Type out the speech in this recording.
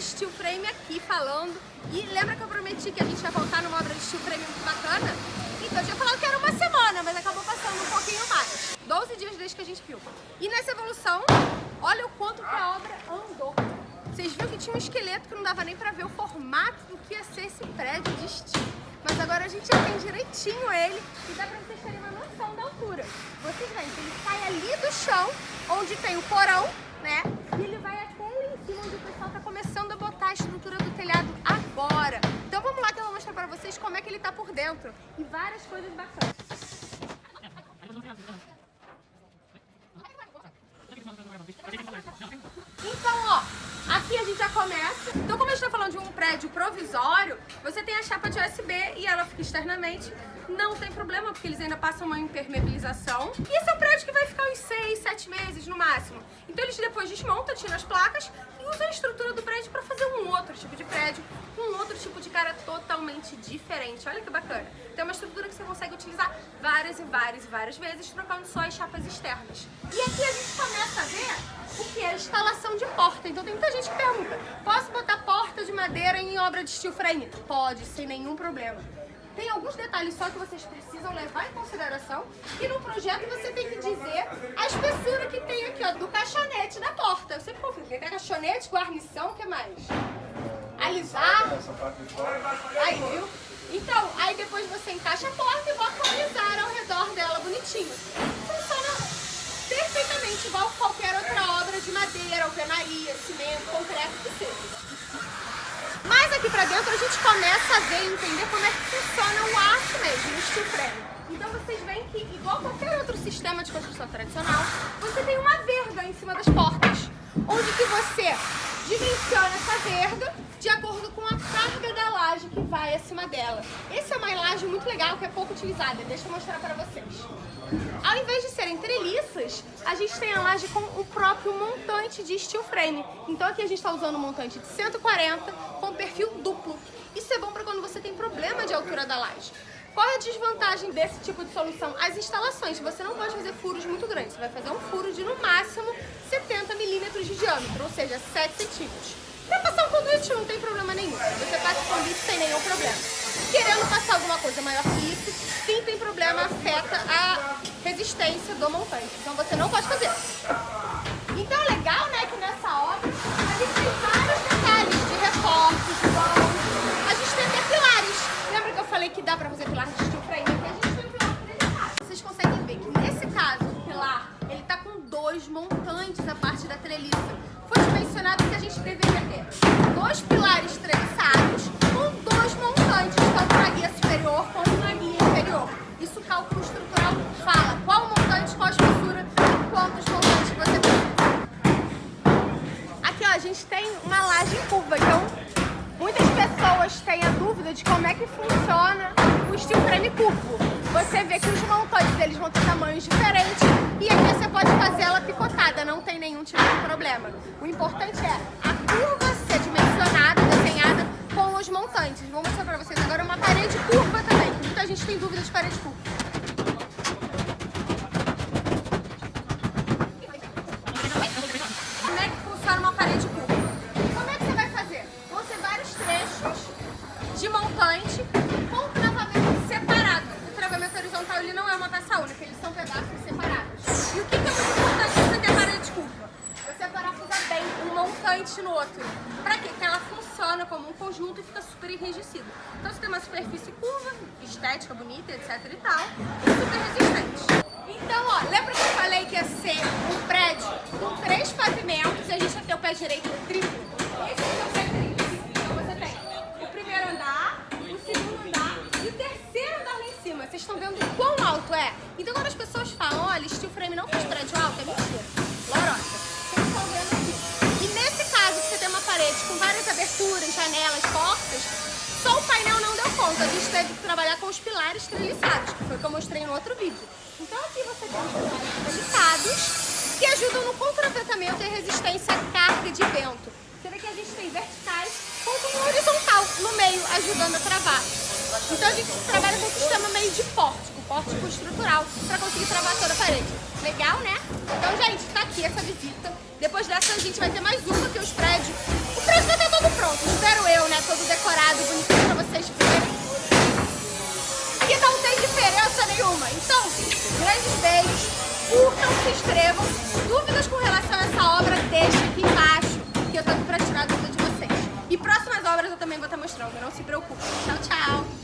steel frame aqui falando. E lembra que eu prometi que a gente ia voltar numa obra de steel frame muito bacana? Então eu tinha falado que era uma semana, mas acabou passando um pouquinho mais. 12 dias desde que a gente filma. E nessa evolução, olha o quanto que a obra andou. Vocês viram que tinha um esqueleto que não dava nem pra ver o formato do que ia ser esse prédio de steel. Mas agora a gente já tem direitinho ele e dá pra vocês terem uma noção da altura. Vocês veem que ele sai ali do chão, onde tem o porão, né? E ele vai até o pessoal tá começando a botar a estrutura do telhado agora. Então vamos lá que eu vou mostrar pra vocês como é que ele tá por dentro. E várias coisas bacanas. Então, ó, aqui a gente já começa. Então, como a gente tá falando de um prédio provisório, você tem a chapa de USB e ela fica externamente. Não tem problema, porque eles ainda passam uma impermeabilização. E esse é um prédio que vai ficar uns 6, 7 meses no máximo. Eles depois desmontam, tiram as placas e usam a estrutura do prédio para fazer um outro tipo de prédio, um outro tipo de cara totalmente diferente. Olha que bacana. Tem uma estrutura que você consegue utilizar várias e várias e várias vezes, trocando só as chapas externas. E aqui a gente começa a ver o que é a instalação de porta. Então tem muita gente que pergunta, posso botar porta de madeira em obra de steel frame? Pode, sem nenhum problema. Tem alguns detalhes só que vocês precisam levar em consideração e no projeto você tem que dizer a espessura que tem aqui, ó, do caixonete da porta. Eu sempre confundo, tem caixonete, guarnição, o que mais? Alisar. Aí, viu? Então, aí depois você encaixa a porta e bota alisar ao redor dela bonitinho. Funciona perfeitamente igual qualquer outra obra de madeira, alvenaria, cimento, concreto que seja. Aqui pra dentro a gente começa a ver e entender como é que funciona o aço mesmo, o steel frame. Então vocês veem que, igual qualquer outro sistema de construção tradicional, você tem uma verga em cima das portas, onde que você dimensiona essa verga de acordo com a carga da laje que vai acima dela. Essa é uma laje muito legal que é pouco utilizada, deixa eu mostrar para vocês. Ao invés de serem a gente tem a laje com o próprio montante de steel frame. Então aqui a gente está usando um montante de 140 com perfil duplo. Isso é bom para quando você tem problema de altura da laje. Qual é a desvantagem desse tipo de solução? As instalações. Você não pode fazer furos muito grandes. Você vai fazer um furo de, no máximo, 70 milímetros de diâmetro, ou seja, 7 centímetros. Para passar um conduíte não tem problema nenhum. Você passa o conduíte sem nenhum problema. Querendo passar alguma coisa maior que isso, sim tem problema, afeta a resistência do montante. Então você gente tem uma laje em curva, então muitas pessoas têm a dúvida de como é que funciona o steel frame curvo. Você vê que os montantes eles vão ter tamanhos diferentes e aqui você pode fazer ela picotada, não tem nenhum tipo de problema. O importante é a curva ser dimensionada, desenhada com os montantes. Vou mostrar pra vocês agora uma parede curva também, muita gente tem dúvida de parede curva. Montante no outro. Pra quê? Que ela funciona como um conjunto e fica super enrijecido. Então você tem uma superfície curva, estética, bonita, etc e tal, e super resistente. Então, ó, lembra que eu falei que ia ser um prédio com três pavimentos e a gente ia ter o pé direito triplo? Esse é o pé triplo. Então você tem o primeiro andar, o segundo andar e o terceiro andar lá em cima. Vocês estão vendo quão alto é? Então quando as pessoas falam, olha, steel frame não faz prédio alto, é mentira. Janelas, portas, só o painel não deu conta. A gente teve que trabalhar com os pilares treliçados, que foi o que eu mostrei no outro vídeo. Então aqui você tem os pilares treliçados, que ajudam no contraventamento e resistência à carga de vento. Você vê que a gente tem verticais com um horizontal no meio, ajudando a travar. Então a gente trabalha com um sistema meio de pórtico, pórtico estrutural, para conseguir travar toda a parede. Legal, né? Então, gente, tá aqui essa visita. Depois dessa a gente vai ter mais uma, que é os prédios. O prédio vai estar todo decorado bonitinho pra vocês verem. Que não tem diferença nenhuma. Então, grandes beijos, curtam, se inscrevam. Dúvidas com relação a essa obra, deixa aqui embaixo, que eu tô aqui pra tirar a dúvida de vocês. E próximas obras eu também vou estar mostrando, não se preocupe. Tchau, tchau!